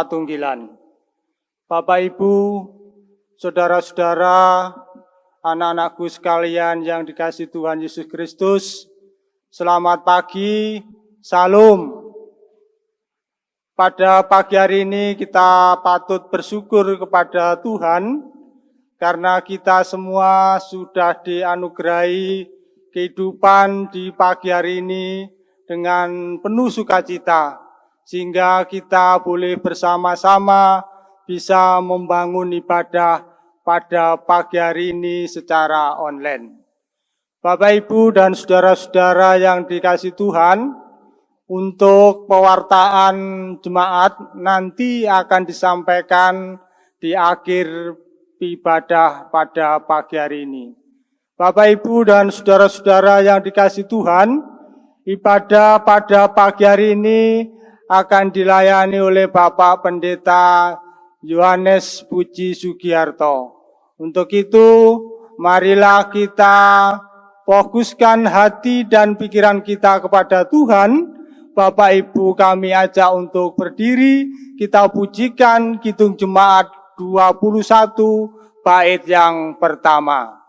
Patunggilan. Bapak Ibu, saudara-saudara, anak-anakku sekalian yang dikasih Tuhan Yesus Kristus, selamat pagi, salam. Pada pagi hari ini kita patut bersyukur kepada Tuhan karena kita semua sudah dianugerahi kehidupan di pagi hari ini dengan penuh sukacita sehingga kita boleh bersama-sama bisa membangun ibadah pada pagi hari ini secara online. Bapak, Ibu, dan saudara-saudara yang dikasih Tuhan, untuk pewartaan jemaat nanti akan disampaikan di akhir ibadah pada pagi hari ini. Bapak, Ibu, dan saudara-saudara yang dikasih Tuhan, ibadah pada pagi hari ini akan dilayani oleh Bapak Pendeta Yohanes Puji Sugiarto. Untuk itu, marilah kita fokuskan hati dan pikiran kita kepada Tuhan. Bapak Ibu kami ajak untuk berdiri, kita pujikan Kidung Jemaat 21 bait yang pertama.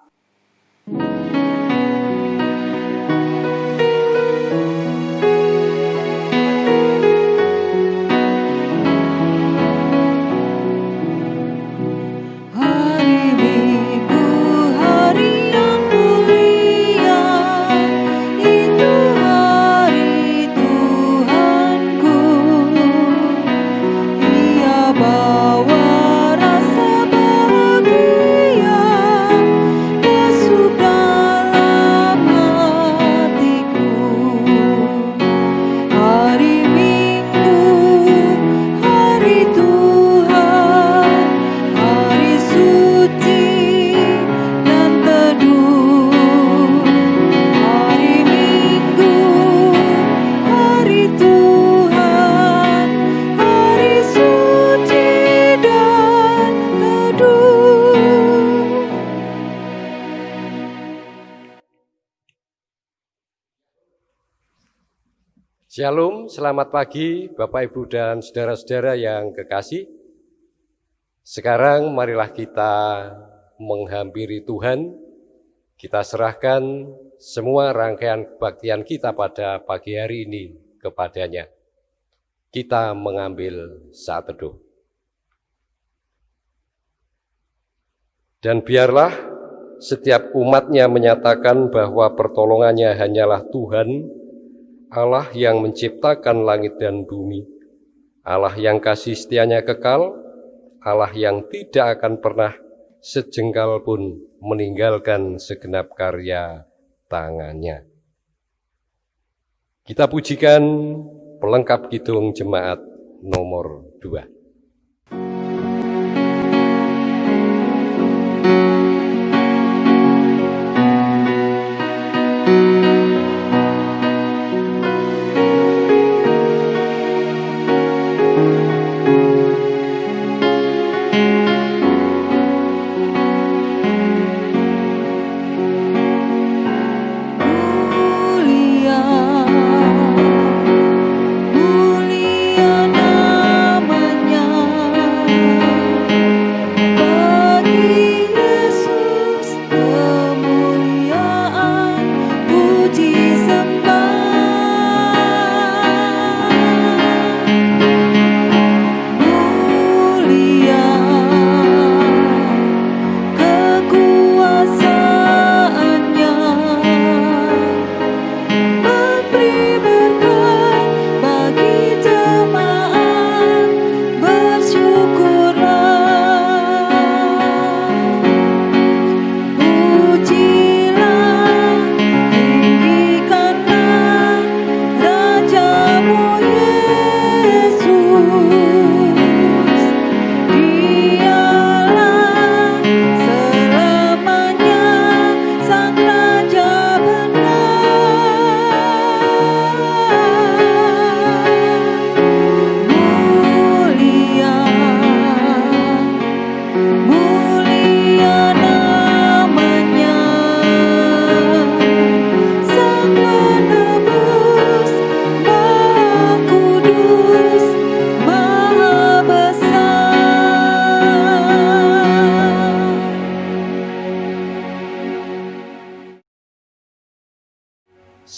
Shalom, selamat pagi Bapak Ibu dan saudara-saudara yang kekasih. Sekarang marilah kita menghampiri Tuhan. Kita serahkan semua rangkaian kebaktian kita pada pagi hari ini kepadanya. Kita mengambil saat teduh. Dan biarlah setiap umatnya menyatakan bahwa pertolongannya hanyalah Tuhan Allah yang menciptakan langit dan bumi, Allah yang kasih setianya kekal, Allah yang tidak akan pernah sejengkal pun meninggalkan segenap karya tangannya. Kita pujikan pelengkap kidung jemaat nomor 2.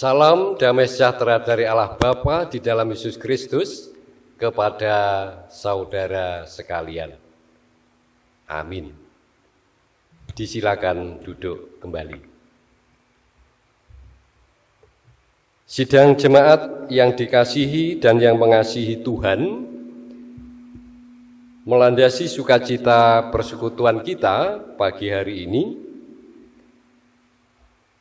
Salam damai sejahtera dari Allah Bapa di dalam Yesus Kristus kepada saudara sekalian. Amin. Disilakan duduk kembali. Sidang jemaat yang dikasihi dan yang mengasihi Tuhan, melandasi sukacita persekutuan kita pagi hari ini,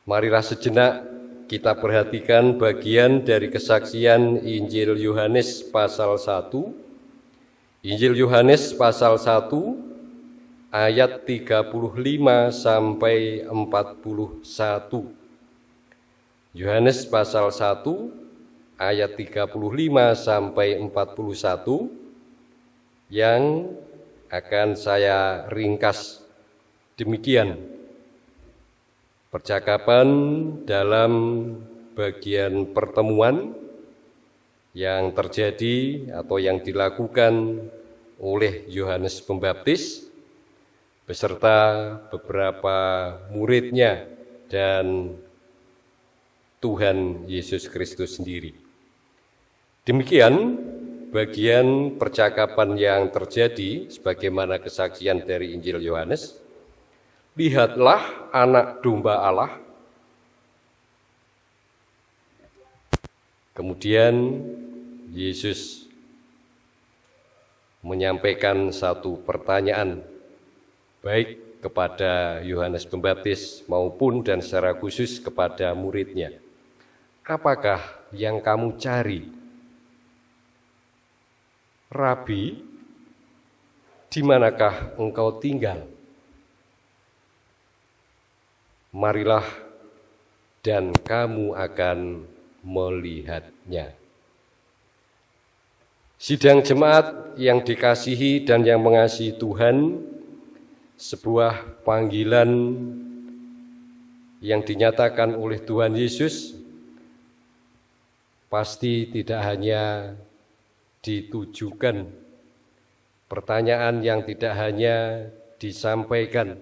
marilah sejenak kita perhatikan bagian dari kesaksian Injil Yohanes pasal 1. Injil Yohanes pasal 1 ayat 35 sampai 41. Yohanes pasal 1 ayat 35 sampai 41 yang akan saya ringkas demikian percakapan dalam bagian pertemuan yang terjadi atau yang dilakukan oleh Yohanes Pembaptis beserta beberapa muridnya dan Tuhan Yesus Kristus sendiri. Demikian bagian percakapan yang terjadi sebagaimana kesaksian dari Injil Yohanes lihatlah anak domba Allah. Kemudian Yesus menyampaikan satu pertanyaan baik kepada Yohanes Pembaptis maupun dan secara khusus kepada muridnya. Apakah yang kamu cari? Rabi, di manakah engkau tinggal? Marilah dan kamu akan melihatnya. Sidang jemaat yang dikasihi dan yang mengasihi Tuhan, sebuah panggilan yang dinyatakan oleh Tuhan Yesus pasti tidak hanya ditujukan pertanyaan yang tidak hanya disampaikan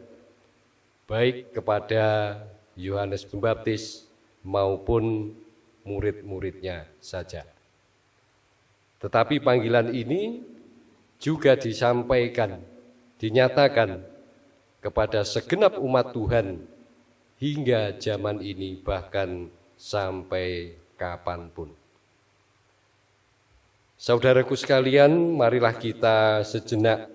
baik kepada Yohanes Pembaptis maupun murid-muridnya saja. Tetapi panggilan ini juga disampaikan, dinyatakan kepada segenap umat Tuhan hingga zaman ini bahkan sampai kapan pun. Saudaraku sekalian, marilah kita sejenak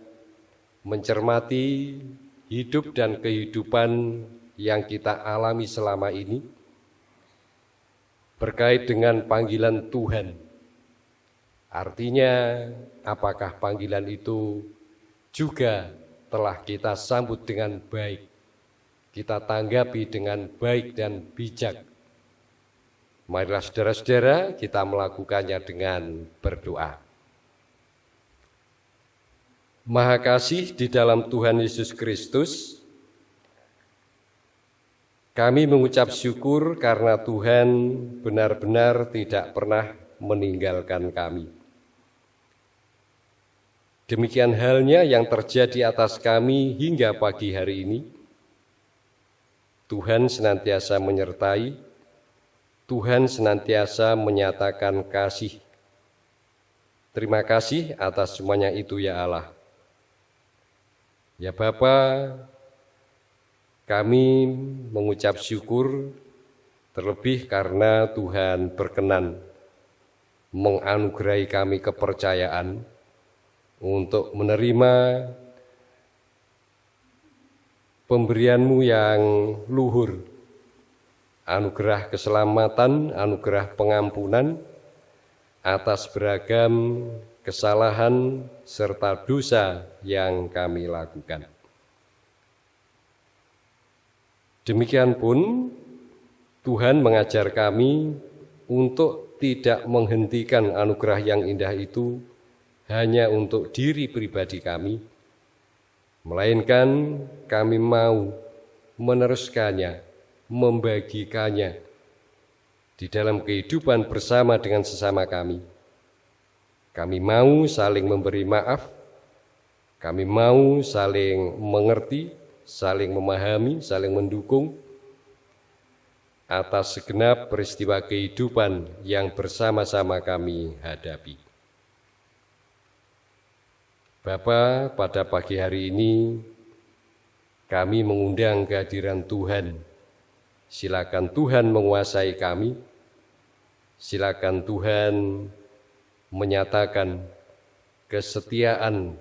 mencermati hidup dan kehidupan yang kita alami selama ini berkait dengan panggilan Tuhan. Artinya, apakah panggilan itu juga telah kita sambut dengan baik, kita tanggapi dengan baik dan bijak. Marilah saudara-saudara kita melakukannya dengan berdoa. Maha Kasih di dalam Tuhan Yesus Kristus, kami mengucap syukur karena Tuhan benar-benar tidak pernah meninggalkan kami. Demikian halnya yang terjadi atas kami hingga pagi hari ini. Tuhan senantiasa menyertai, Tuhan senantiasa menyatakan kasih. Terima kasih atas semuanya itu ya Allah. Ya Bapa, kami mengucap syukur terlebih karena Tuhan berkenan menganugerahi kami kepercayaan untuk menerima pemberianmu yang luhur, anugerah keselamatan, anugerah pengampunan atas beragam kesalahan, serta dosa yang kami lakukan. Demikian pun Tuhan mengajar kami untuk tidak menghentikan anugerah yang indah itu hanya untuk diri pribadi kami, melainkan kami mau meneruskannya, membagikannya di dalam kehidupan bersama dengan sesama kami kami mau saling memberi maaf, kami mau saling mengerti, saling memahami, saling mendukung, atas segenap peristiwa kehidupan yang bersama-sama kami hadapi. Bapa, pada pagi hari ini kami mengundang kehadiran Tuhan. Silakan Tuhan menguasai kami. Silakan Tuhan menyatakan kesetiaan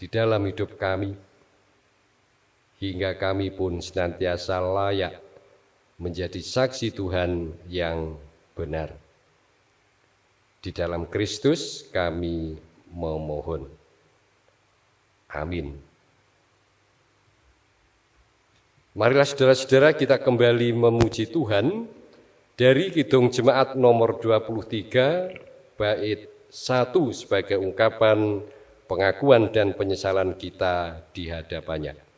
di dalam hidup kami hingga kami pun senantiasa layak menjadi saksi Tuhan yang benar. Di dalam Kristus kami memohon. Amin. Marilah saudara-saudara kita kembali memuji Tuhan dari Kidung Jemaat nomor 23 bait 1 sebagai ungkapan pengakuan dan penyesalan kita di hadapannya.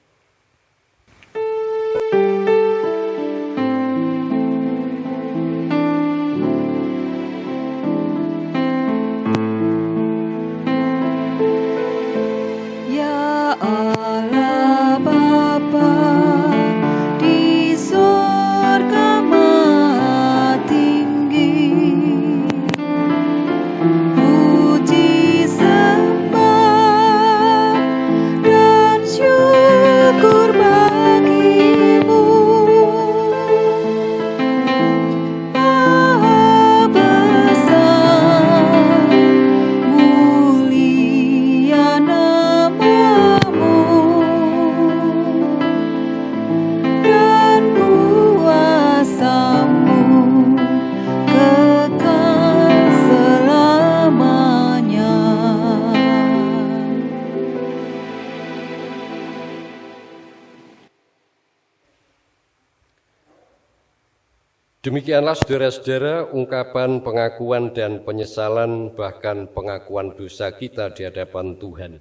Saudara-saudara ungkapan pengakuan dan penyesalan bahkan pengakuan dosa kita di hadapan Tuhan.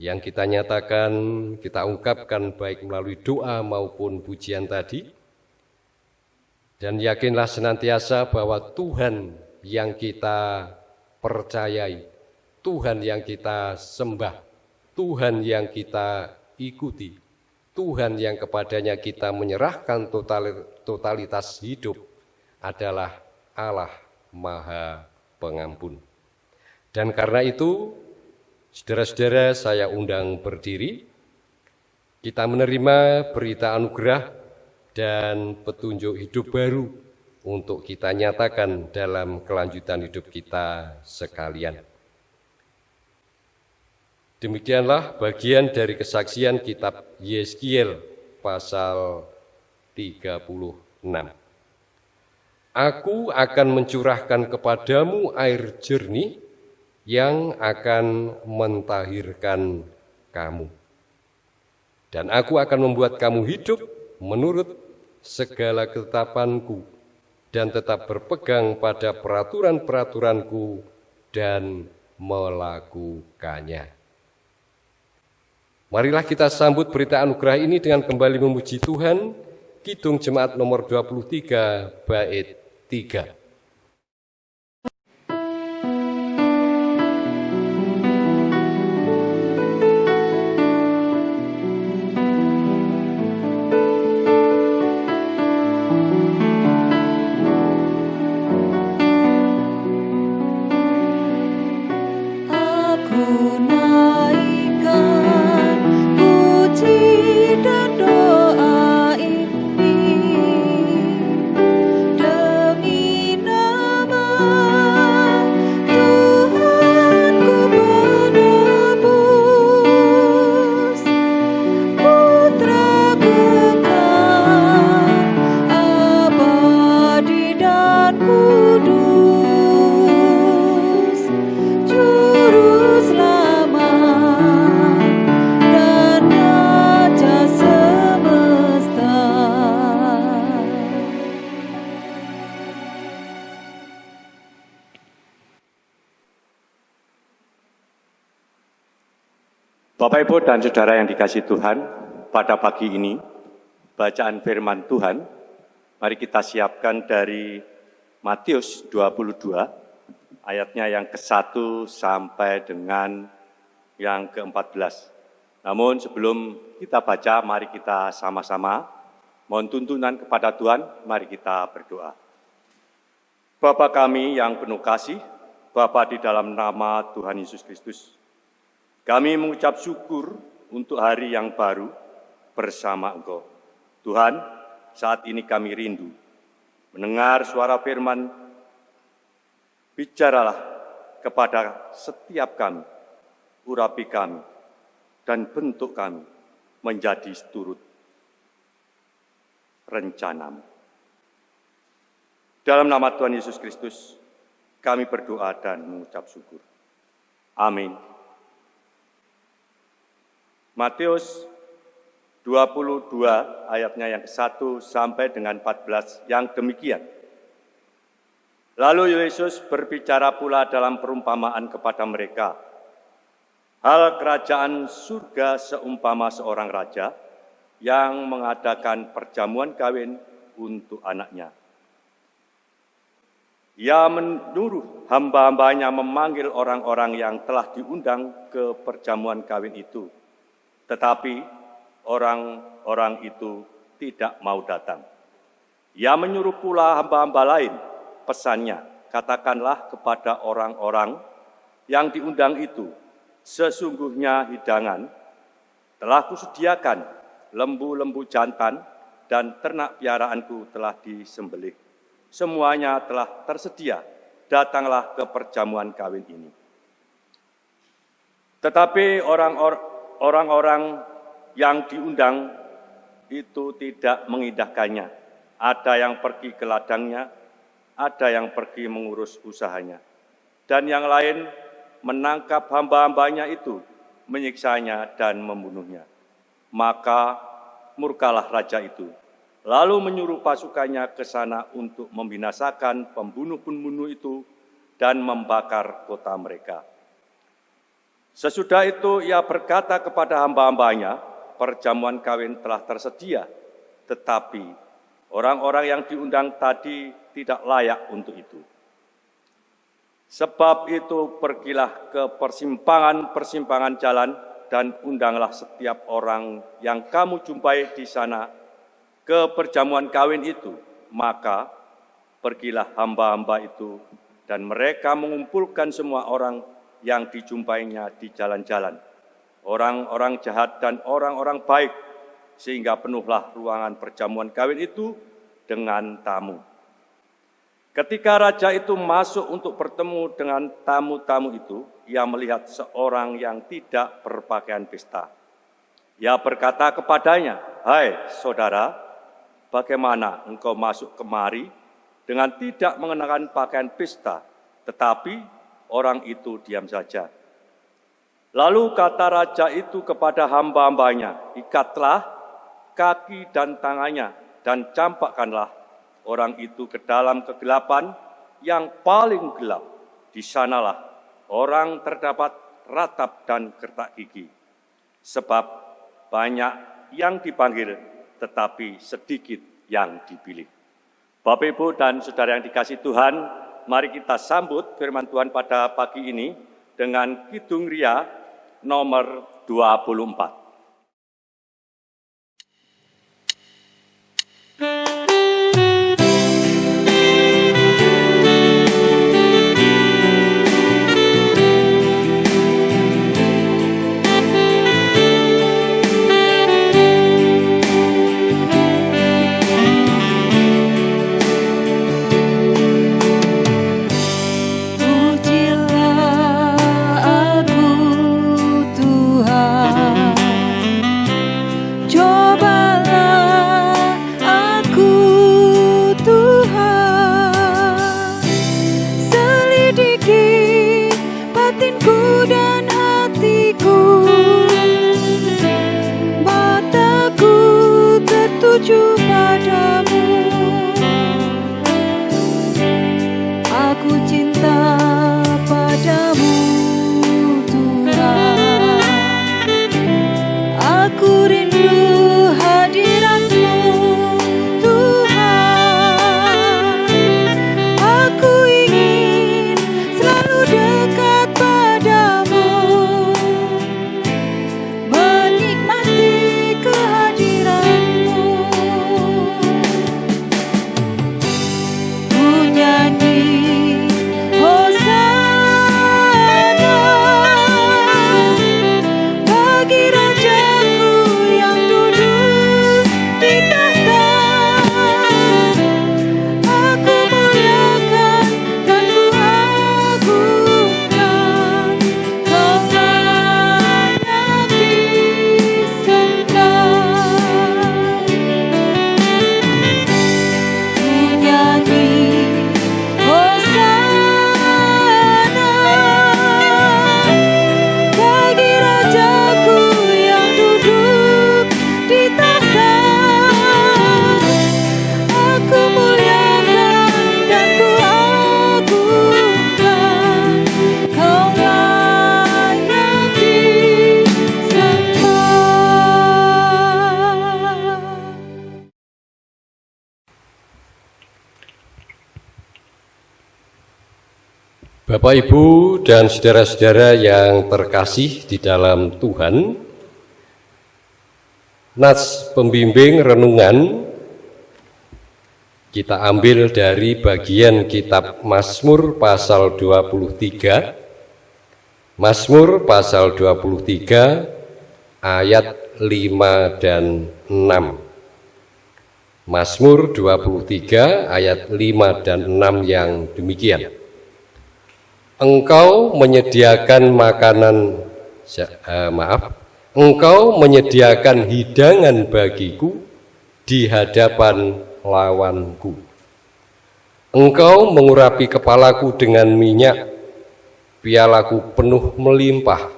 Yang kita nyatakan, kita ungkapkan baik melalui doa maupun pujian tadi. Dan yakinlah senantiasa bahwa Tuhan yang kita percayai, Tuhan yang kita sembah, Tuhan yang kita ikuti, Tuhan yang kepadanya kita menyerahkan totalitas hidup adalah Allah Maha Pengampun. Dan karena itu, saudara-saudara saya undang berdiri, kita menerima berita anugerah dan petunjuk hidup baru untuk kita nyatakan dalam kelanjutan hidup kita sekalian. Demikianlah bagian dari kesaksian kitab Yeskiel pasal 36. Aku akan mencurahkan kepadamu air jernih yang akan mentahirkan kamu. Dan aku akan membuat kamu hidup menurut segala ketetapanku dan tetap berpegang pada peraturan-peraturanku dan melakukannya. Marilah kita sambut berita anugerah ini dengan kembali memuji Tuhan. Kidung Jemaat nomor 23 bait 3. Bapak, Ibu, dan Saudara yang dikasih Tuhan, pada pagi ini, bacaan firman Tuhan, mari kita siapkan dari Matius 22, ayatnya yang ke-1 sampai dengan yang ke-14. Namun sebelum kita baca, mari kita sama-sama Mohon tuntunan kepada Tuhan, mari kita berdoa. Bapa kami yang penuh kasih, Bapa di dalam nama Tuhan Yesus Kristus, kami mengucap syukur untuk hari yang baru bersama Engkau. Tuhan, saat ini kami rindu mendengar suara firman, bicaralah kepada setiap kami, urapi kami, dan bentuk kami menjadi seturut rencanamu. Dalam nama Tuhan Yesus Kristus, kami berdoa dan mengucap syukur. Amin. Matius 22 ayatnya yang 1 sampai dengan 14 yang demikian. Lalu Yesus berbicara pula dalam perumpamaan kepada mereka. Hal kerajaan surga seumpama seorang raja yang mengadakan perjamuan kawin untuk anaknya. Ia menyuruh hamba-hambanya memanggil orang-orang yang telah diundang ke perjamuan kawin itu. Tetapi orang-orang itu tidak mau datang. Ia menyuruh pula hamba-hamba lain, pesannya, katakanlah kepada orang-orang yang diundang itu, sesungguhnya hidangan telah kusediakan lembu-lembu jantan, dan ternak piaraanku telah disembelih. Semuanya telah tersedia, datanglah ke perjamuan kawin ini. Tetapi orang-orang yang diundang itu tidak mengindahkannya. Ada yang pergi ke ladangnya, ada yang pergi mengurus usahanya. Dan yang lain menangkap hamba-hambanya itu, menyiksanya dan membunuhnya. Maka murkalah raja itu, lalu menyuruh pasukannya ke sana untuk membinasakan pembunuh-pembunuh itu dan membakar kota mereka. Sesudah itu ia berkata kepada hamba-hambanya, perjamuan kawin telah tersedia, tetapi orang-orang yang diundang tadi tidak layak untuk itu. Sebab itu pergilah ke persimpangan-persimpangan jalan dan undanglah setiap orang yang kamu jumpai di sana ke perjamuan kawin itu. Maka pergilah hamba-hamba itu dan mereka mengumpulkan semua orang yang dijumpainya di jalan-jalan. Orang-orang jahat dan orang-orang baik sehingga penuhlah ruangan perjamuan kawin itu dengan tamu. Ketika raja itu masuk untuk bertemu dengan tamu-tamu itu, ia melihat seorang yang tidak berpakaian pesta. Ia berkata kepadanya, "Hai saudara, bagaimana engkau masuk kemari dengan tidak mengenakan pakaian pesta?" Tetapi orang itu diam saja. Lalu kata raja itu kepada hamba-hambanya, "Ikatlah kaki dan tangannya dan campakkanlah orang itu ke dalam kegelapan yang paling gelap. Di sanalah orang terdapat ratap dan kertak gigi. Sebab banyak yang dipanggil, tetapi sedikit yang dipilih. Bapak, Ibu, dan Saudara yang dikasih Tuhan, mari kita sambut firman Tuhan pada pagi ini dengan Kidung Ria nomor 24. Bapak, Ibu, dan saudara-saudara yang terkasih di dalam Tuhan, Nats pembimbing renungan kita ambil dari bagian kitab Mazmur pasal 23 Mazmur pasal 23 ayat 5 dan 6 Mazmur 23 ayat 5 dan 6 yang demikian Engkau menyediakan makanan uh, maaf Engkau menyediakan hidangan bagiku di hadapan lawanku. Engkau mengurapi kepalaku dengan minyak, pialaku penuh melimpah.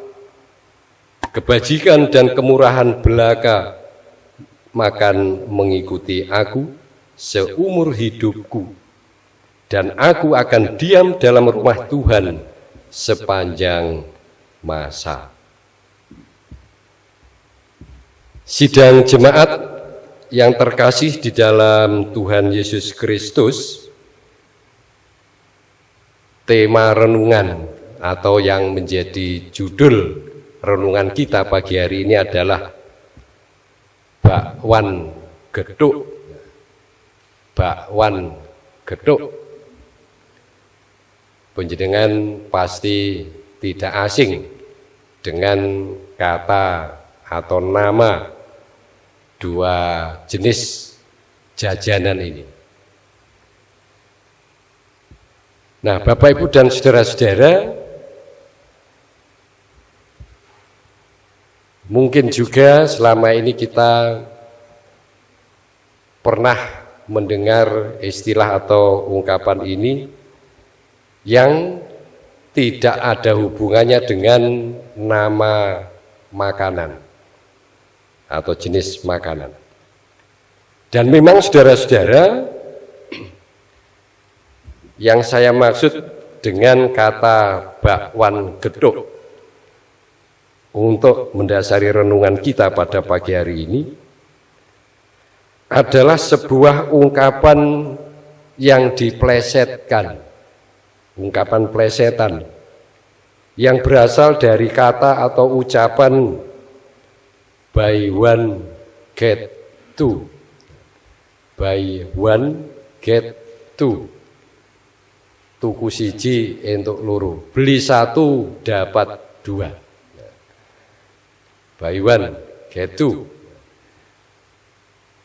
Kebajikan dan kemurahan belaka makan mengikuti aku seumur hidupku, dan aku akan diam dalam rumah Tuhan sepanjang masa. Sidang jemaat yang terkasih di dalam Tuhan Yesus Kristus, tema renungan atau yang menjadi judul renungan kita pagi hari ini adalah bakwan geduk. Bakwan geduk. Penjenengan pasti tidak asing dengan kata atau nama dua jenis jajanan ini. Nah, Bapak Ibu dan saudara-saudara, mungkin juga selama ini kita pernah mendengar istilah atau ungkapan ini yang tidak ada hubungannya dengan nama makanan atau jenis makanan. Dan memang saudara-saudara, yang saya maksud dengan kata bakwan geduk untuk mendasari renungan kita pada pagi hari ini adalah sebuah ungkapan yang diplesetkan, ungkapan plesetan. Yang berasal dari kata atau ucapan buy one get two buy one get two tuku siji untuk luru beli satu dapat dua. Buy one get two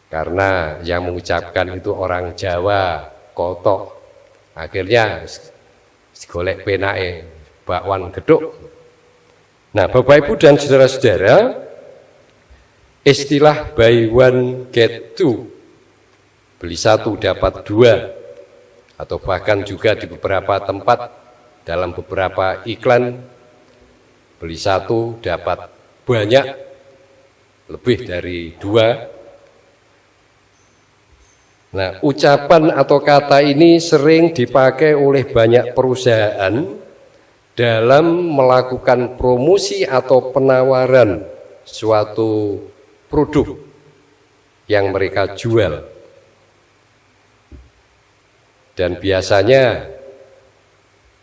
karena yang mengucapkan itu orang Jawa kotok. Akhirnya golek penae bakwan geduk nah Bapak Ibu dan saudara-saudara Istilah buy one get two, beli satu dapat dua, atau bahkan juga di beberapa tempat dalam beberapa iklan, beli satu dapat banyak, lebih dari dua. Nah, ucapan atau kata ini sering dipakai oleh banyak perusahaan dalam melakukan promosi atau penawaran suatu produk yang mereka jual. Dan biasanya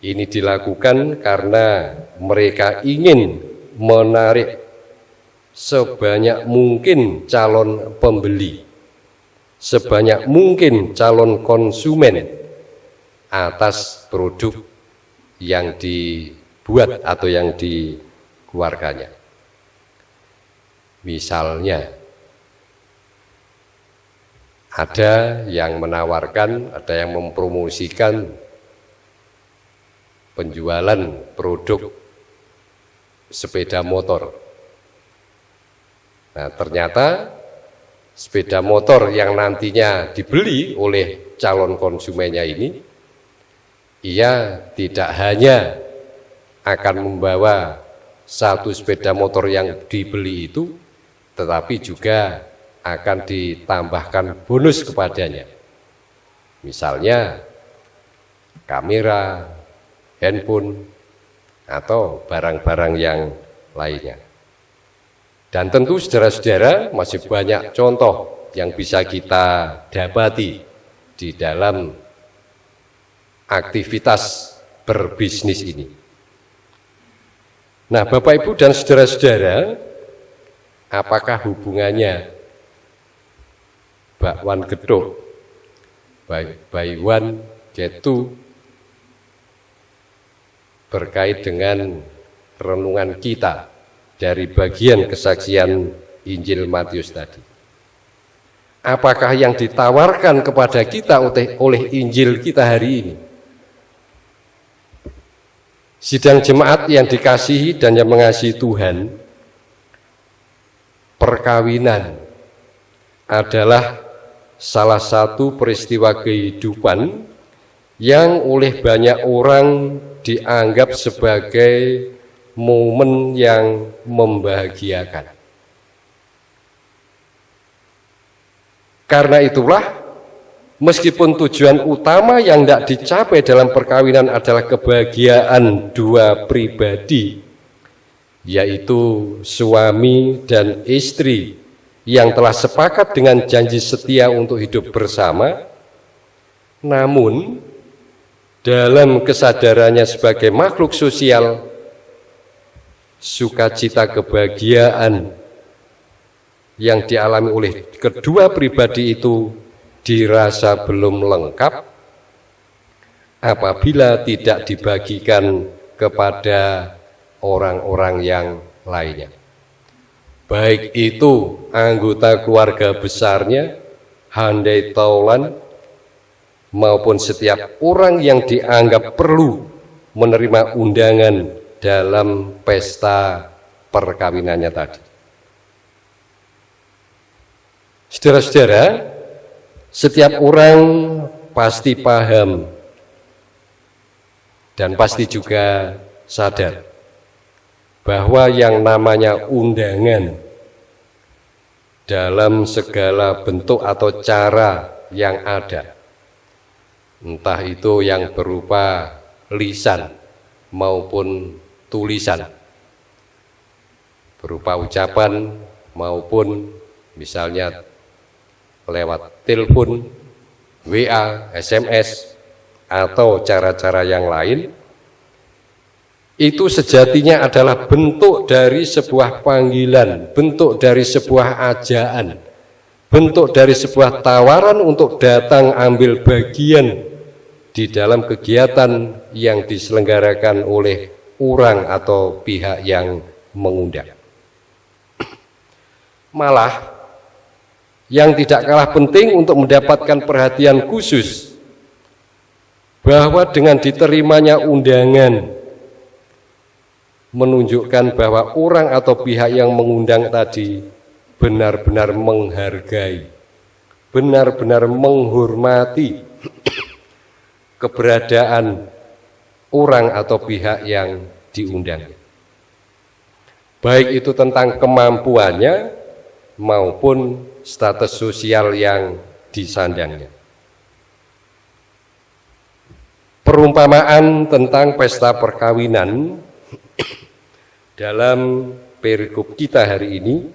ini dilakukan karena mereka ingin menarik sebanyak mungkin calon pembeli, sebanyak mungkin calon konsumen atas produk yang dibuat atau yang dikeluarkannya. Misalnya, ada yang menawarkan, ada yang mempromosikan penjualan produk sepeda motor. Nah, ternyata sepeda motor yang nantinya dibeli oleh calon konsumennya ini, ia tidak hanya akan membawa satu sepeda motor yang dibeli itu, tetapi juga akan ditambahkan bonus kepadanya. Misalnya kamera, handphone, atau barang-barang yang lainnya. Dan tentu saudara-saudara masih banyak contoh yang bisa kita dapati di dalam aktivitas berbisnis ini. Nah, Bapak Ibu dan saudara-saudara, apakah hubungannya bakwan geduk, baiwan, getu berkait dengan renungan kita dari bagian kesaksian Injil Matius tadi. Apakah yang ditawarkan kepada kita oleh Injil kita hari ini? Sidang jemaat yang dikasihi dan yang mengasihi Tuhan, perkawinan adalah salah satu peristiwa kehidupan yang oleh banyak orang dianggap sebagai momen yang membahagiakan. Karena itulah, meskipun tujuan utama yang tidak dicapai dalam perkawinan adalah kebahagiaan dua pribadi, yaitu suami dan istri yang telah sepakat dengan janji setia untuk hidup bersama, namun dalam kesadarannya sebagai makhluk sosial, sukacita kebahagiaan yang dialami oleh kedua pribadi itu dirasa belum lengkap apabila tidak dibagikan kepada orang-orang yang lainnya. Baik itu anggota keluarga besarnya, handai taulan, maupun setiap orang yang dianggap perlu menerima undangan dalam pesta perkawinannya tadi. Saudara-saudara, setiap orang pasti paham dan pasti juga sadar bahwa yang namanya undangan dalam segala bentuk atau cara yang ada, entah itu yang berupa lisan maupun tulisan, berupa ucapan maupun misalnya lewat telepon, WA, SMS, atau cara-cara yang lain, itu sejatinya adalah bentuk dari sebuah panggilan, bentuk dari sebuah ajaan, bentuk dari sebuah tawaran untuk datang ambil bagian di dalam kegiatan yang diselenggarakan oleh orang atau pihak yang mengundang. Malah yang tidak kalah penting untuk mendapatkan perhatian khusus bahwa dengan diterimanya undangan menunjukkan bahwa orang atau pihak yang mengundang tadi benar-benar menghargai, benar-benar menghormati keberadaan orang atau pihak yang diundang. Baik itu tentang kemampuannya maupun status sosial yang disandangnya. Perumpamaan tentang pesta perkawinan dalam perikop kita hari ini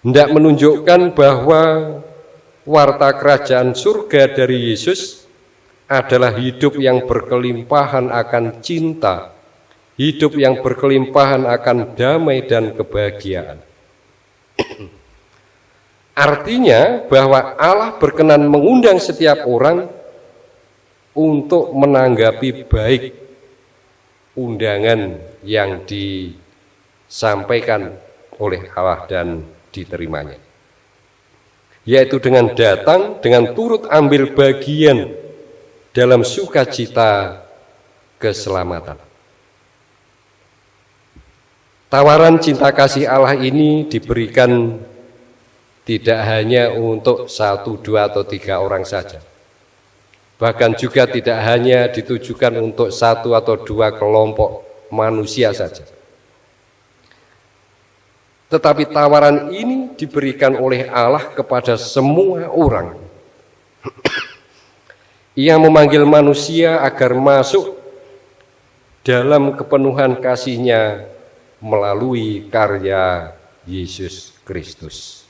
hendak menunjukkan bahwa warta kerajaan surga dari Yesus adalah hidup yang berkelimpahan akan cinta, hidup yang berkelimpahan akan damai dan kebahagiaan. Artinya bahwa Allah berkenan mengundang setiap orang untuk menanggapi baik undangan yang disampaikan oleh Allah dan diterimanya. Yaitu dengan datang, dengan turut ambil bagian dalam sukacita keselamatan. Tawaran cinta kasih Allah ini diberikan tidak hanya untuk satu, dua, atau tiga orang saja. Bahkan juga tidak hanya ditujukan untuk satu atau dua kelompok manusia saja. Tetapi tawaran ini diberikan oleh Allah kepada semua orang. Ia memanggil manusia agar masuk dalam kepenuhan kasihnya melalui karya Yesus Kristus.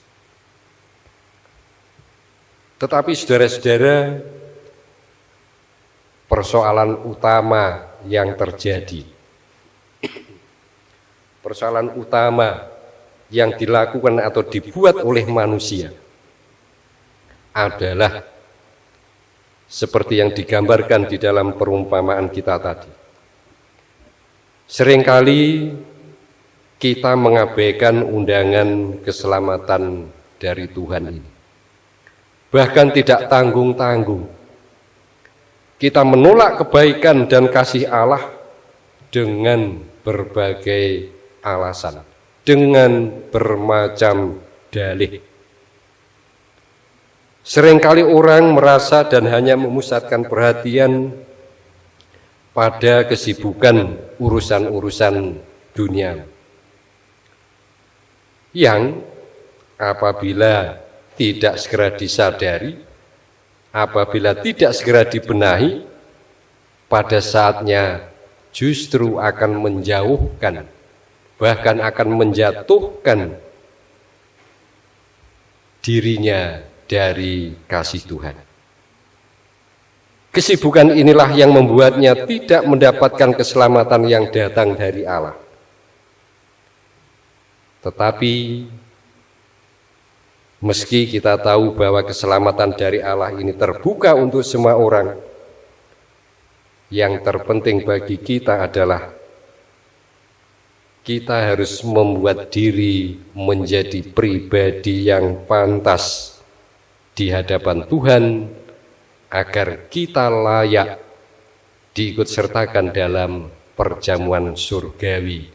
Tetapi saudara-saudara, persoalan utama yang terjadi. Persoalan utama yang dilakukan atau dibuat oleh manusia adalah seperti yang digambarkan di dalam perumpamaan kita tadi. Seringkali kita mengabaikan undangan keselamatan dari Tuhan ini. Bahkan tidak tanggung-tanggung. Kita menolak kebaikan dan kasih Allah dengan berbagai alasan, dengan bermacam dalih. Seringkali orang merasa dan hanya memusatkan perhatian pada kesibukan urusan-urusan dunia. Yang apabila tidak segera disadari, apabila tidak segera dibenahi, pada saatnya justru akan menjauhkan, bahkan akan menjatuhkan dirinya dari kasih Tuhan. Kesibukan inilah yang membuatnya tidak mendapatkan keselamatan yang datang dari Allah. Tetapi meski kita tahu bahwa keselamatan dari Allah ini terbuka untuk semua orang, yang terpenting bagi kita adalah kita harus membuat diri menjadi pribadi yang pantas di hadapan Tuhan agar kita layak diikut sertakan dalam perjamuan surgawi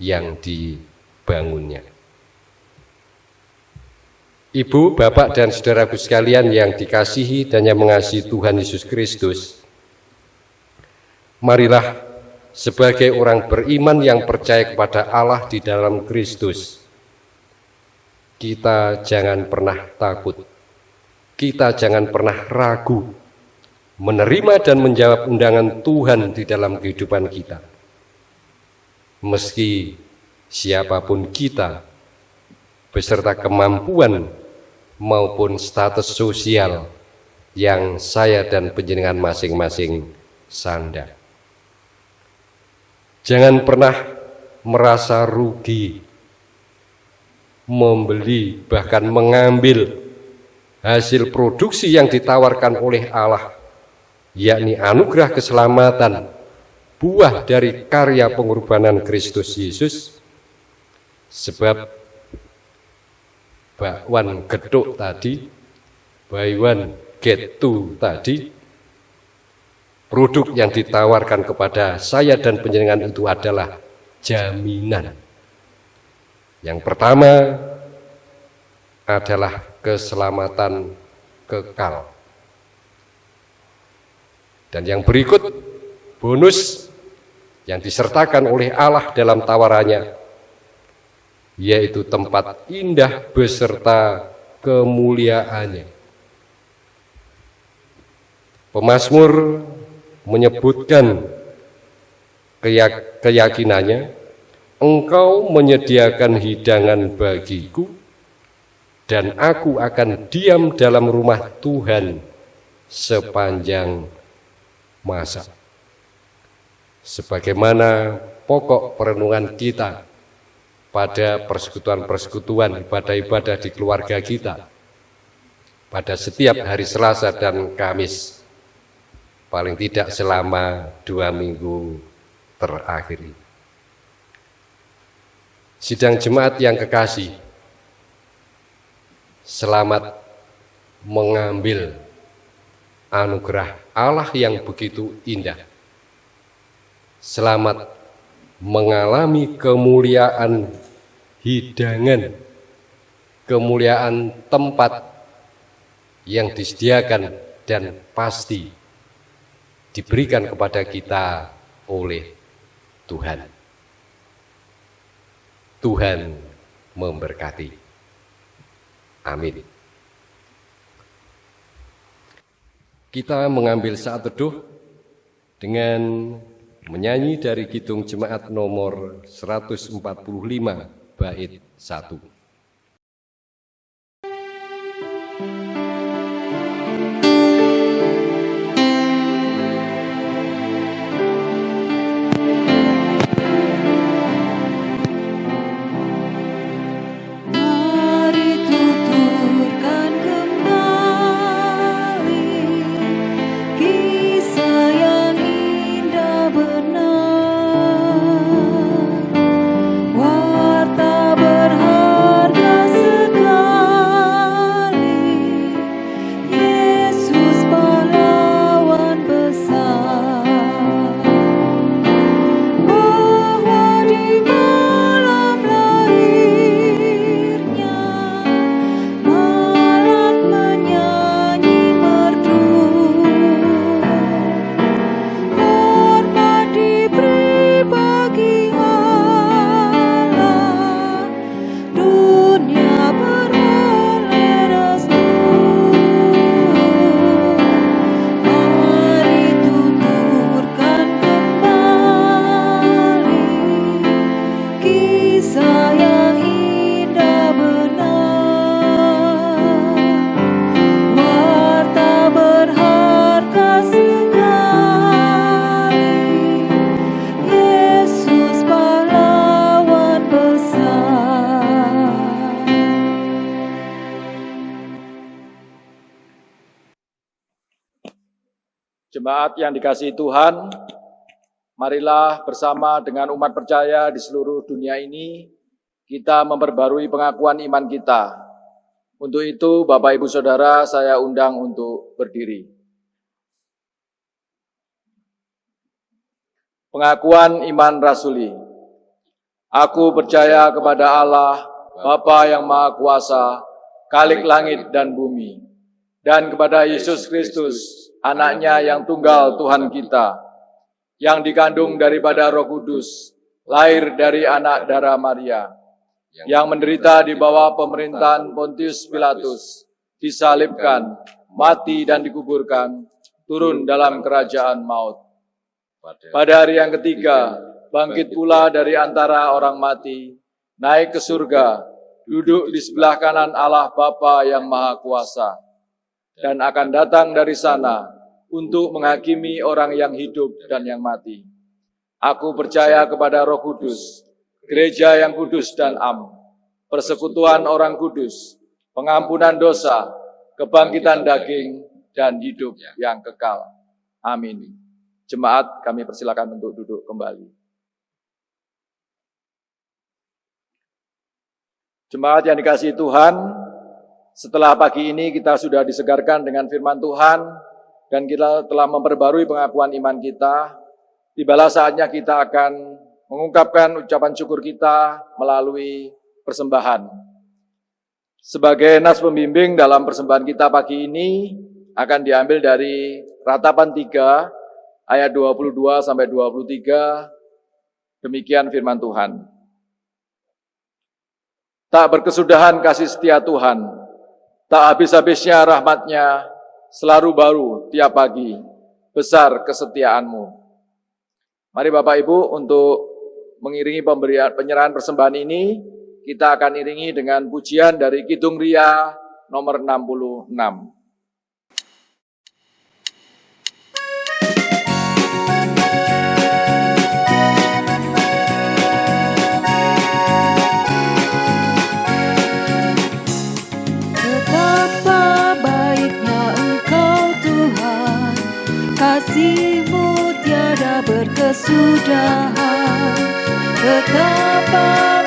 yang dibangunnya. Ibu, Bapak, dan saudaraku sekalian yang dikasihi dan yang mengasihi Tuhan Yesus Kristus, marilah sebagai orang beriman yang percaya kepada Allah di dalam Kristus, kita jangan pernah takut kita jangan pernah ragu menerima dan menjawab undangan Tuhan di dalam kehidupan kita. Meski siapa pun kita, beserta kemampuan maupun status sosial yang saya dan penjenengan masing-masing sanda. Jangan pernah merasa rugi, membeli bahkan mengambil hasil produksi yang ditawarkan oleh Allah, yakni anugerah keselamatan, buah dari karya pengorbanan Kristus Yesus, sebab bakwan geduk tadi, buy one get two tadi, produk yang ditawarkan kepada saya dan penjenengan itu adalah jaminan. Yang pertama adalah keselamatan kekal. Dan yang berikut bonus yang disertakan oleh Allah dalam tawarannya yaitu tempat indah beserta kemuliaannya. Pemasmur menyebutkan keyakinannya, engkau menyediakan hidangan bagiku dan aku akan diam dalam rumah Tuhan sepanjang masa. Sebagaimana pokok perenungan kita pada persekutuan-persekutuan ibadah-ibadah di keluarga kita pada setiap hari Selasa dan Kamis paling tidak selama dua minggu terakhir Sidang jemaat yang kekasih, selamat mengambil anugerah Allah yang begitu indah. Selamat mengalami kemuliaan hidangan, kemuliaan tempat yang disediakan dan pasti diberikan kepada kita oleh Tuhan. Tuhan memberkati. Amin. Kita mengambil saat teduh dengan menyanyi dari Kidung Jemaat nomor 145 bait 1. Jemaat yang dikasihi Tuhan, marilah bersama dengan umat percaya di seluruh dunia ini, kita memperbarui pengakuan iman kita. Untuk itu, Bapak Ibu Saudara, saya undang untuk berdiri. Pengakuan iman rasuli. Aku percaya kepada Allah, Bapa yang Maha Kuasa, Kalik langit dan bumi, dan kepada Yesus Kristus, anaknya yang tunggal Tuhan kita, yang dikandung daripada roh kudus, lahir dari anak darah Maria, yang menderita di bawah pemerintahan Pontius Pilatus, disalibkan, mati dan dikuburkan, turun dalam kerajaan maut. Pada hari yang ketiga, bangkit pula dari antara orang mati, naik ke surga, duduk di sebelah kanan Allah Bapa yang Maha Kuasa dan akan datang dari sana untuk menghakimi orang yang hidup dan yang mati. Aku percaya kepada Roh Kudus, gereja yang kudus dan am, persekutuan orang kudus, pengampunan dosa, kebangkitan daging, dan hidup yang kekal. Amin. Jemaat kami persilakan untuk duduk kembali. Jemaat yang dikasih Tuhan, setelah pagi ini kita sudah disegarkan dengan firman Tuhan dan kita telah memperbarui pengakuan iman kita. Tibalah saatnya kita akan mengungkapkan ucapan syukur kita melalui persembahan. Sebagai nas pembimbing dalam persembahan kita pagi ini akan diambil dari ratapan 3 ayat 22 sampai 23 demikian firman Tuhan. Tak berkesudahan kasih setia Tuhan, Tak habis-habisnya rahmatnya, selalu baru tiap pagi, besar kesetiaanmu. Mari Bapak Ibu untuk mengiringi pemberian penyerahan persembahan ini, kita akan iringi dengan pujian dari Kidung Ria nomor 66. Berkesudahan Betapa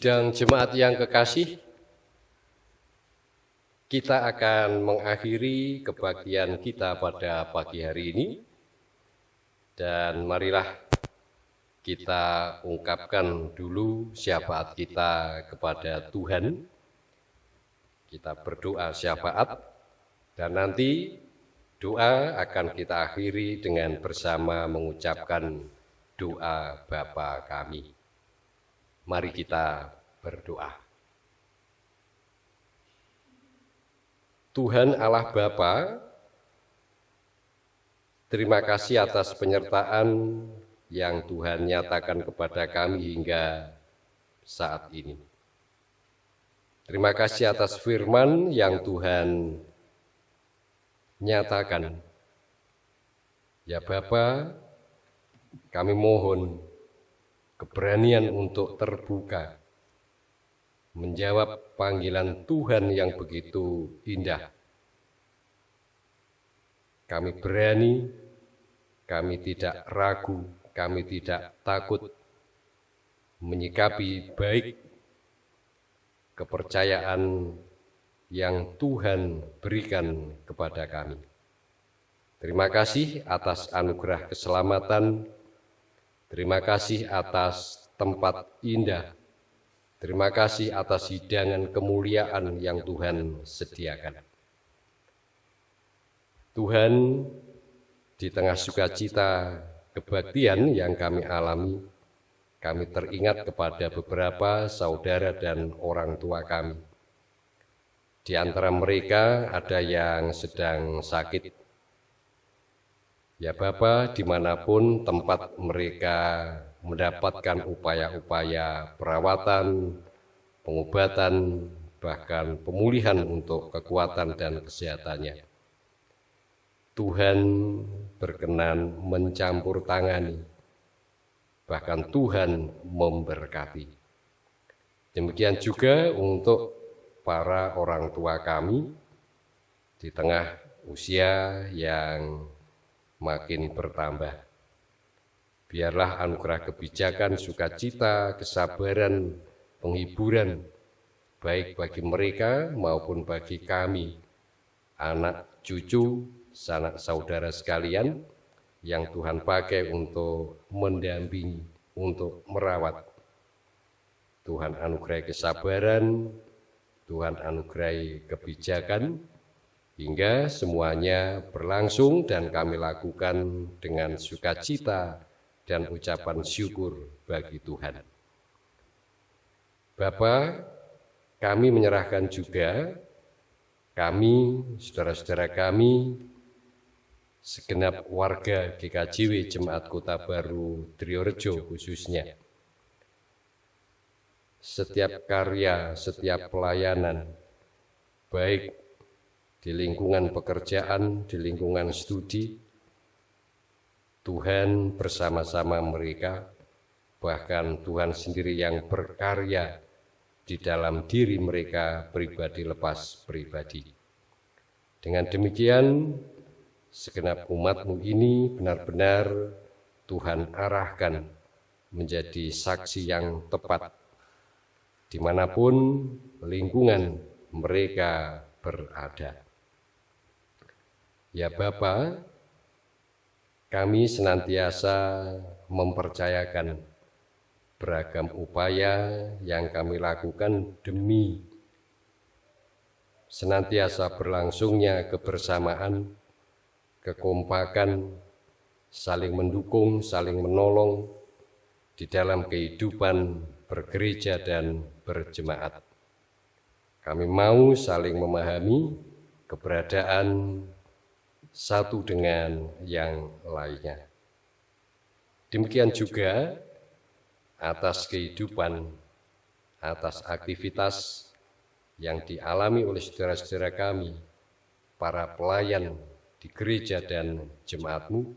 Sidang jemaat yang kekasih, kita akan mengakhiri kebahagiaan kita pada pagi hari ini. Dan marilah kita ungkapkan dulu syafaat kita kepada Tuhan. Kita berdoa syafaat dan nanti doa akan kita akhiri dengan bersama mengucapkan doa Bapa kami. Mari kita berdoa. Tuhan Allah Bapa, terima kasih atas penyertaan yang Tuhan nyatakan kepada kami hingga saat ini. Terima kasih atas firman yang Tuhan nyatakan. Ya Bapa, kami mohon keberanian untuk terbuka, menjawab panggilan Tuhan yang begitu indah. Kami berani, kami tidak ragu, kami tidak takut menyikapi baik kepercayaan yang Tuhan berikan kepada kami. Terima kasih atas anugerah keselamatan. Terima kasih atas tempat indah. Terima kasih atas hidangan kemuliaan yang Tuhan sediakan. Tuhan, di tengah sukacita kebaktian yang kami alami, kami teringat kepada beberapa saudara dan orang tua kami. Di antara mereka ada yang sedang sakit, Ya Bapa, di mana pun tempat mereka mendapatkan upaya-upaya perawatan, pengobatan, bahkan pemulihan untuk kekuatan dan kesehatannya. Tuhan berkenan mencampur tangani, bahkan Tuhan memberkati. Demikian juga untuk para orang tua kami di tengah usia yang makin bertambah. Biarlah anugerah kebijakan, sukacita, kesabaran, penghiburan, baik bagi mereka maupun bagi kami, anak, cucu, sanak saudara sekalian, yang Tuhan pakai untuk mendampingi, untuk merawat. Tuhan anugerai kesabaran, Tuhan anugerai kebijakan, hingga semuanya berlangsung dan kami lakukan dengan sukacita dan ucapan syukur bagi Tuhan. Bapak, kami menyerahkan juga kami, saudara-saudara kami, segenap warga GKJW Jemaat Kota Baru Triorejo khususnya. Setiap karya, setiap pelayanan, baik di lingkungan pekerjaan, di lingkungan studi, Tuhan bersama-sama mereka, bahkan Tuhan sendiri yang berkarya di dalam diri mereka pribadi lepas pribadi. Dengan demikian, segenap umatmu ini benar-benar Tuhan arahkan menjadi saksi yang tepat di mana pun lingkungan mereka berada. Ya Bapa, kami senantiasa mempercayakan beragam upaya yang kami lakukan demi senantiasa berlangsungnya kebersamaan, kekompakan, saling mendukung, saling menolong di dalam kehidupan bergereja dan berjemaat. Kami mau saling memahami keberadaan satu dengan yang lainnya. Demikian juga atas kehidupan, atas aktivitas yang dialami oleh saudara-saudara kami, para pelayan di gereja dan jemaatmu,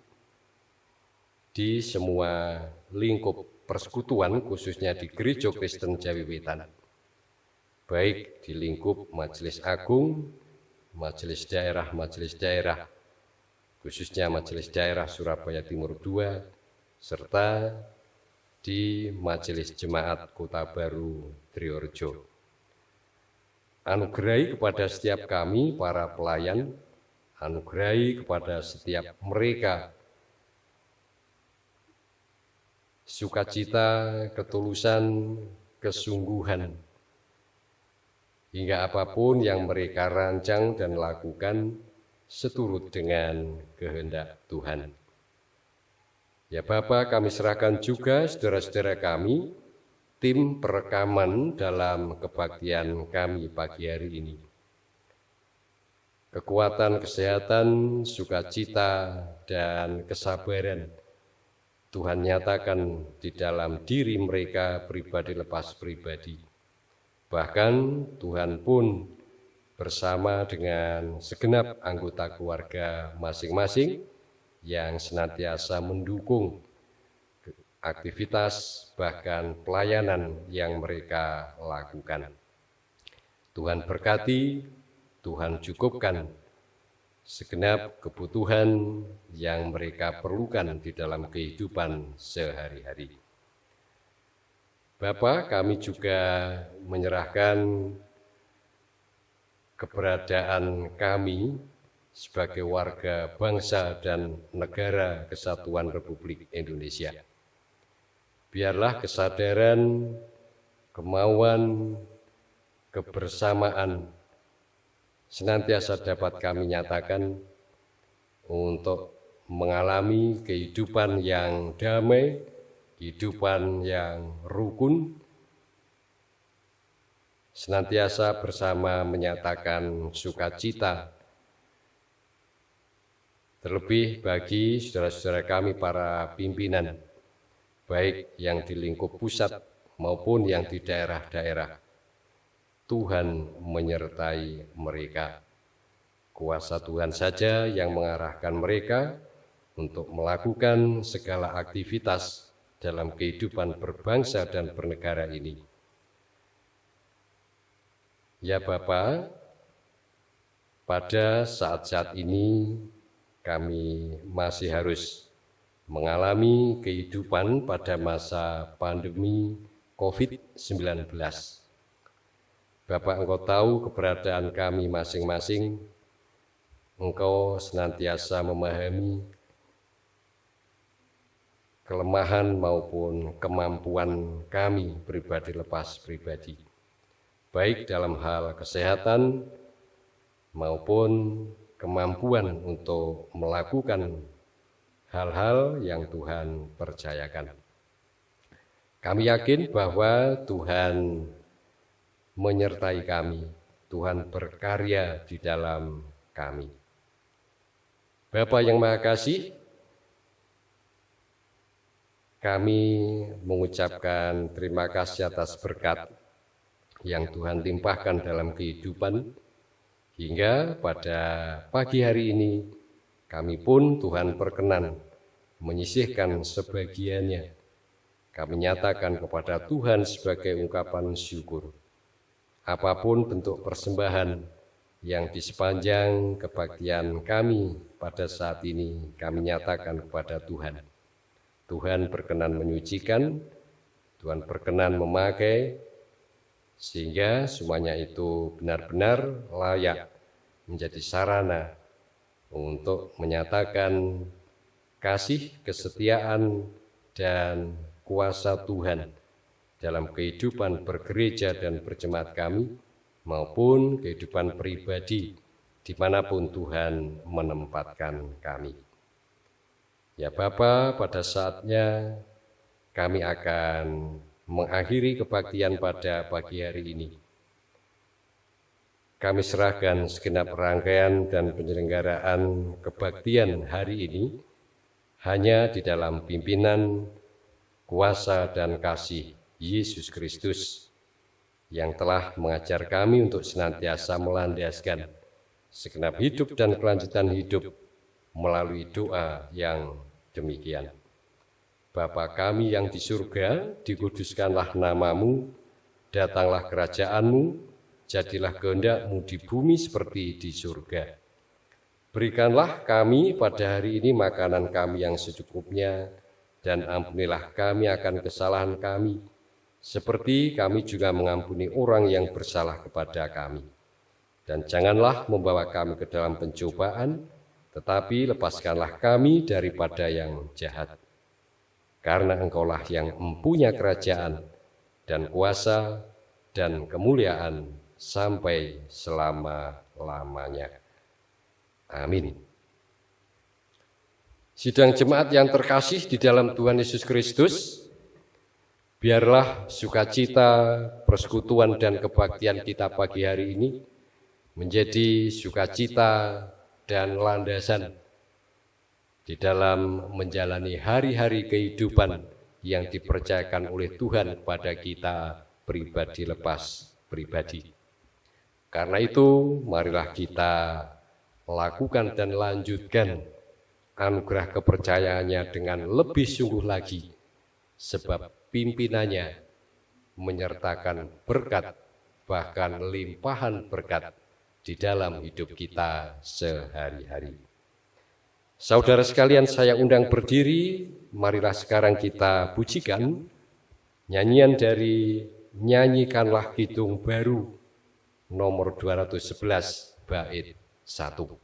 di semua lingkup persekutuan, khususnya di Gereja Kristen Jawi Wetan, baik di lingkup Majelis Agung, Majelis Daerah, Majelis Daerah, khususnya Majelis Daerah Surabaya Timur II, serta di Majelis Jemaat Kota Baru Triorjo. Anugerai kepada setiap kami, para pelayan, anugerai kepada setiap mereka sukacita, ketulusan, kesungguhan, hingga apa pun yang mereka rancang dan lakukan seturut dengan kehendak Tuhan. Ya Bapak, kami serahkan juga saudara-saudara kami, tim perekaman dalam kebaktian kami pagi hari ini. Kekuatan kesehatan, sukacita, dan kesabaran Tuhan nyatakan di dalam diri mereka pribadi lepas pribadi. Bahkan Tuhan pun bersama dengan segenap anggota keluarga masing-masing yang senantiasa mendukung aktivitas bahkan pelayanan yang mereka lakukan. Tuhan berkati, Tuhan cukupkan segenap kebutuhan yang mereka perlukan di dalam kehidupan sehari-hari. Bapak, kami juga menyerahkan keberadaan kami sebagai warga bangsa dan negara kesatuan Republik Indonesia. Biarlah kesadaran, kemauan, kebersamaan senantiasa dapat kami nyatakan untuk mengalami kehidupan yang damai, kehidupan yang rukun, senantiasa bersama menyatakan sukacita Terlebih bagi saudara-saudara kami para pimpinan, baik yang di lingkup pusat maupun yang di daerah-daerah, Tuhan menyertai mereka. Kuasa Tuhan saja yang mengarahkan mereka untuk melakukan segala aktivitas dalam kehidupan berbangsa dan bernegara ini. Ya Bapak, pada saat-saat ini kami masih harus mengalami kehidupan pada masa pandemi COVID-19. Bapak engkau tahu keberadaan kami masing-masing, engkau senantiasa memahami kelemahan maupun kemampuan kami pribadi lepas pribadi, baik dalam hal kesehatan maupun kemampuan untuk melakukan hal-hal yang Tuhan percayakan. Kami yakin bahwa Tuhan menyertai kami, Tuhan berkarya di dalam kami. Bapak yang Maha Kasih, kami mengucapkan terima kasih atas berkat yang Tuhan limpahkan dalam kehidupan Hingga pada pagi hari ini, kami pun Tuhan perkenan menyisihkan sebagiannya. Kami nyatakan kepada Tuhan sebagai ungkapan syukur. Apa pun bentuk persembahan yang di sepanjang kebaktian kami pada saat ini kami nyatakan kepada Tuhan. Tuhan berkenan menyucikan, Tuhan berkenan memakai, sehingga semuanya itu benar-benar layak menjadi sarana untuk menyatakan kasih, kesetiaan, dan kuasa Tuhan dalam kehidupan bergereja dan berjemaat kami maupun kehidupan pribadi di mana pun Tuhan menempatkan kami. Ya Bapa, pada saatnya kami akan mengakhiri kebaktian pada pagi hari ini. Kami serahkan segenap rangkaian dan penyelenggaraan kebaktian hari ini hanya di dalam pimpinan, kuasa, dan kasih Yesus Kristus yang telah mengajar kami untuk senantiasa melandaskan segenap hidup dan kelanjutan hidup melalui doa yang demikian. Bapa kami yang di surga, dikuduskanlah namamu, datanglah kerajaanmu, jadilah kehendakmu di bumi seperti di surga. Berikanlah kami pada hari ini makanan kami yang secukupnya, dan ampunilah kami akan kesalahan kami, seperti kami juga mengampuni orang yang bersalah kepada kami. Dan janganlah membawa kami ke dalam pencobaan, tetapi lepaskanlah kami daripada yang jahat karena engkaulah yang mempunyai kerajaan dan kuasa dan kemuliaan sampai selama-lamanya. Amin. Sidang jemaat yang terkasih di dalam Tuhan Yesus Kristus, biarlah sukacita, persekutuan, dan kebaktian kita pagi hari ini menjadi sukacita dan landasan di dalam menjalani hari-hari kehidupan yang dipercayakan oleh Tuhan kepada kita pribadi lepas pribadi. Karena itu, marilah kita lakukan dan lanjutkan anugerah kepercayaannya dengan lebih sungguh lagi, sebab pimpinannya menyertakan berkat bahkan limpahan berkat di dalam hidup kita sehari-hari. Saudara sekalian, saya undang berdiri, marilah sekarang kita pujikan nyanyian dari Nyanyikanlah Kidung Baru nomor 211 bait 1.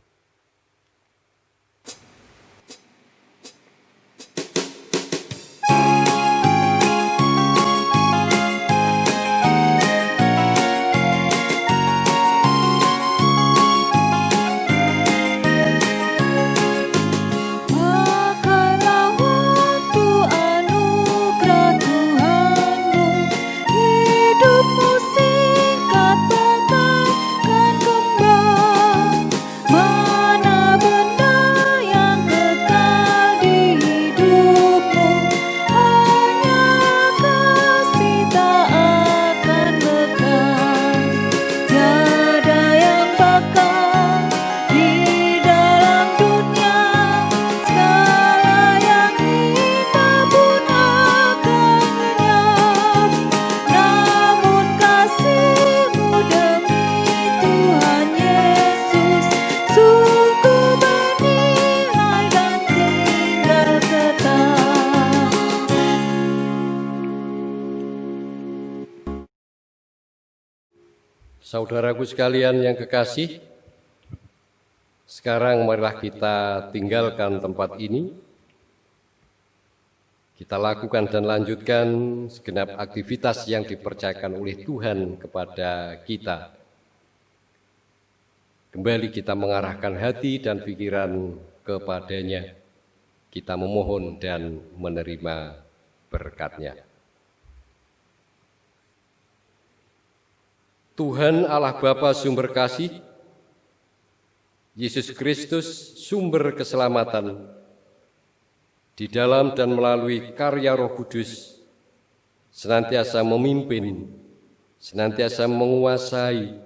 Sekalian yang kekasih, sekarang marilah kita tinggalkan tempat ini. Kita lakukan dan lanjutkan segenap aktivitas yang dipercayakan oleh Tuhan kepada kita. Kembali kita mengarahkan hati dan pikiran kepadanya. Kita memohon dan menerima berkatnya. Tuhan Allah Bapa sumber kasih, Yesus Kristus sumber keselamatan, di dalam dan melalui karya roh kudus, senantiasa memimpin, senantiasa menguasai,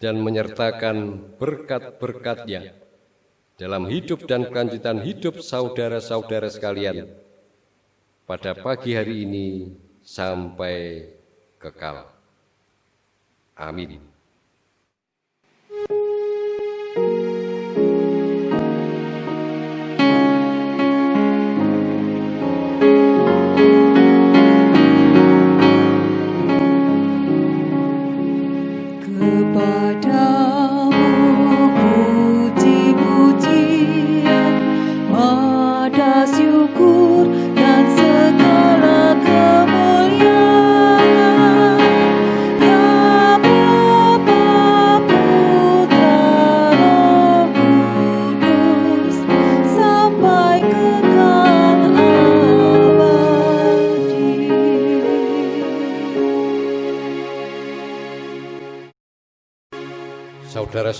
dan menyertakan berkat-berkatnya dalam hidup dan kelanjutan hidup saudara-saudara sekalian pada pagi hari ini sampai kekal. Amin.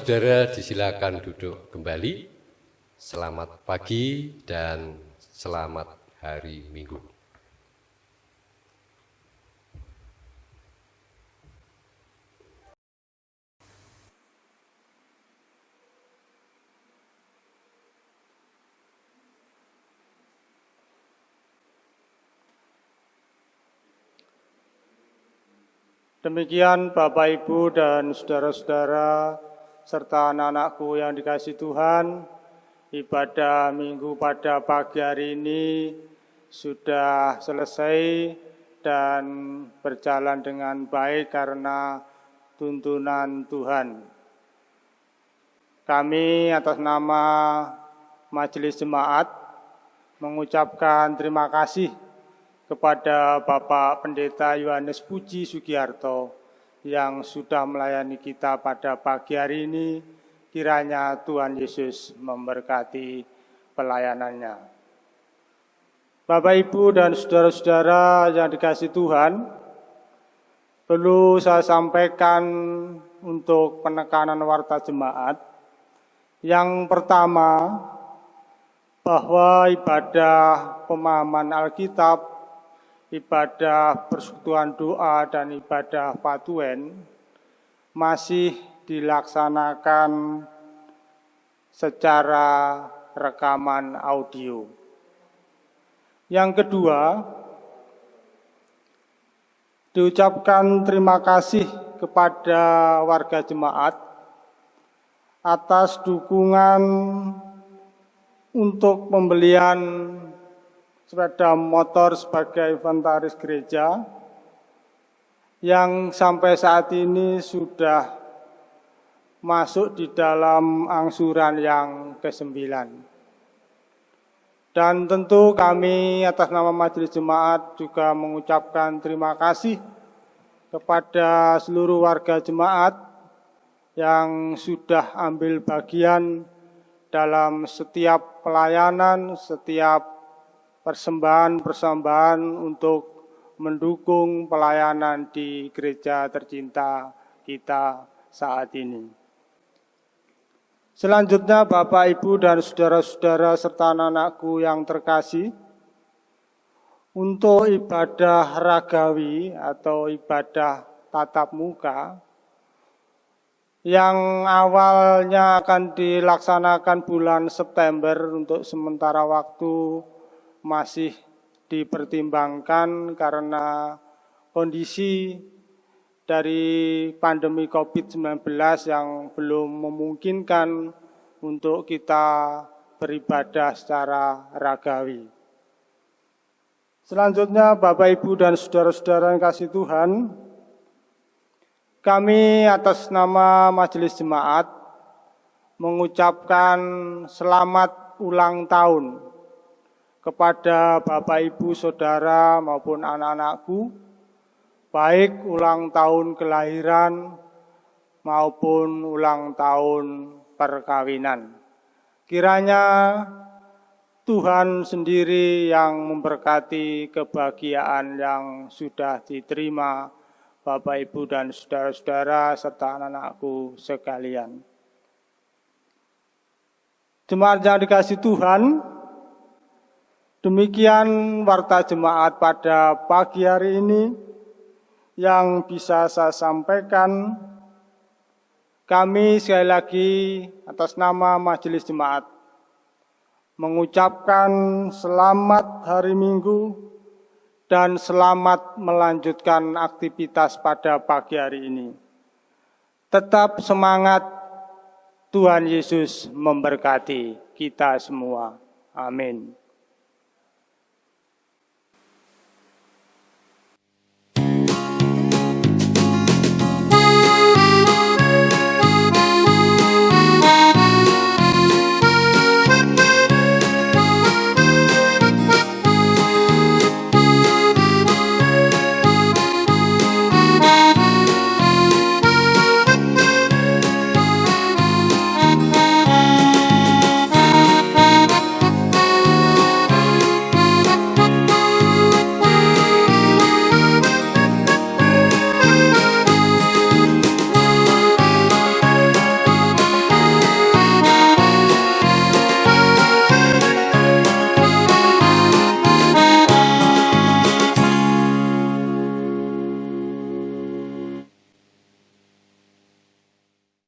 Saudara-saudara disilakan duduk kembali. Selamat pagi dan selamat hari Minggu. Demikian Bapak Ibu dan saudara-saudara serta anak-anakku yang dikasih Tuhan, ibadah minggu pada pagi hari ini sudah selesai dan berjalan dengan baik karena tuntunan Tuhan. Kami atas nama Majelis Jemaat mengucapkan terima kasih kepada Bapak Pendeta Yohanes Puji Sugiarto yang sudah melayani kita pada pagi hari ini. Kiranya Tuhan Yesus memberkati pelayanannya. Bapak, Ibu, dan saudara-saudara yang dikasih Tuhan, perlu saya sampaikan untuk penekanan warta jemaat. Yang pertama, bahwa ibadah pemahaman Alkitab ibadah persekutuan doa dan ibadah patuen masih dilaksanakan secara rekaman audio. Yang kedua, diucapkan terima kasih kepada warga jemaat atas dukungan untuk pembelian sepeda motor sebagai inventaris gereja yang sampai saat ini sudah masuk di dalam angsuran yang ke-9. Dan tentu kami atas nama Majelis Jemaat juga mengucapkan terima kasih kepada seluruh warga jemaat yang sudah ambil bagian dalam setiap pelayanan, setiap persembahan-persembahan untuk mendukung pelayanan di gereja tercinta kita saat ini. Selanjutnya Bapak, Ibu, dan saudara-saudara serta anak-anakku yang terkasih, untuk ibadah ragawi atau ibadah tatap muka, yang awalnya akan dilaksanakan bulan September untuk sementara waktu masih dipertimbangkan karena kondisi dari pandemi COVID-19 yang belum memungkinkan untuk kita beribadah secara ragawi. Selanjutnya Bapak Ibu dan saudara-saudara yang kasih Tuhan, kami atas nama Majelis Jemaat mengucapkan selamat ulang tahun kepada Bapak Ibu Saudara maupun anak-anakku, baik ulang tahun kelahiran maupun ulang tahun perkawinan. Kiranya Tuhan sendiri yang memberkati kebahagiaan yang sudah diterima Bapak Ibu dan saudara-saudara serta anak-anakku sekalian. Jemaat yang dikasih Tuhan, Demikian warta jemaat pada pagi hari ini yang bisa saya sampaikan. Kami sekali lagi atas nama Majelis Jemaat mengucapkan selamat hari Minggu dan selamat melanjutkan aktivitas pada pagi hari ini. Tetap semangat, Tuhan Yesus memberkati kita semua. Amin.